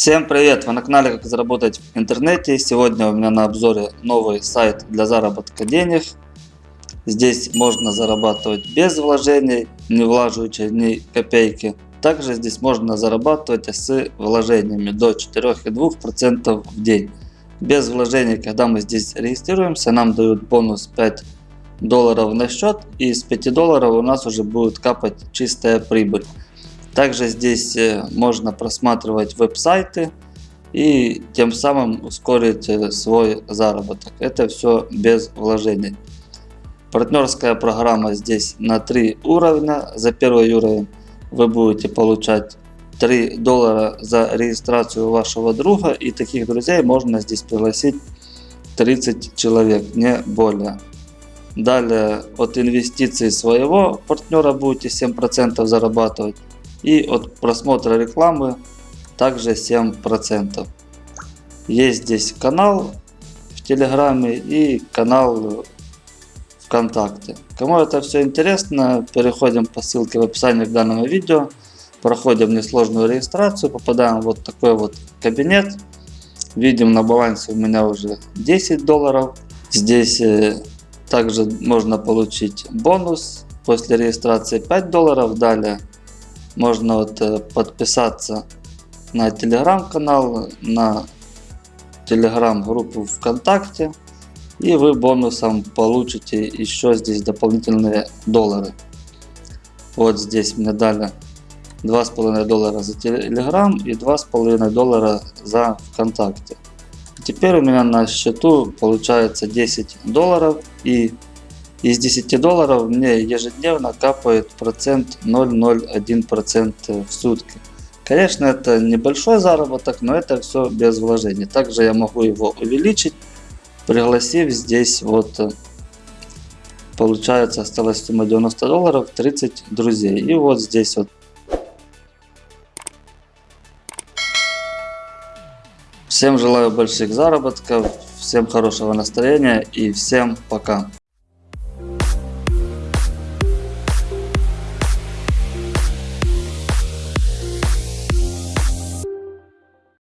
Всем привет! Вы на канале Как заработать в интернете. Сегодня у меня на обзоре новый сайт для заработка денег. Здесь можно зарабатывать без вложений, не влаживая ни копейки. Также здесь можно зарабатывать с вложениями до 4,2% в день. Без вложений, когда мы здесь регистрируемся, нам дают бонус 5 долларов на счет и с 5 долларов у нас уже будет капать чистая прибыль. Также здесь э, можно просматривать веб-сайты и тем самым ускорить э, свой заработок. Это все без вложений. Партнерская программа здесь на 3 уровня. За первый уровень вы будете получать 3 доллара за регистрацию вашего друга. И таких друзей можно здесь пригласить 30 человек, не более. Далее от инвестиций своего партнера будете 7% зарабатывать. И от просмотра рекламы также 7%. Есть здесь канал в Телеграме и канал ВКонтакте. Кому это все интересно, переходим по ссылке в описании к данному видео. Проходим несложную регистрацию, попадаем в вот такой вот кабинет. Видим на балансе у меня уже 10 долларов. Здесь э, также можно получить бонус после регистрации 5 долларов. Далее можно вот э, подписаться на телеграм-канал, на телеграм-группу ВКонтакте. И вы бонусом получите еще здесь дополнительные доллары. Вот здесь мне дали 2,5 доллара за телеграм и 2,5 доллара за ВКонтакте. Теперь у меня на счету получается 10 долларов и из 10 долларов мне ежедневно капает процент 0,01% в сутки. Конечно, это небольшой заработок, но это все без вложений. Также я могу его увеличить, пригласив здесь вот э, получается осталась сумма 90 долларов 30 друзей и вот здесь вот всем желаю больших заработков всем хорошего настроения и всем пока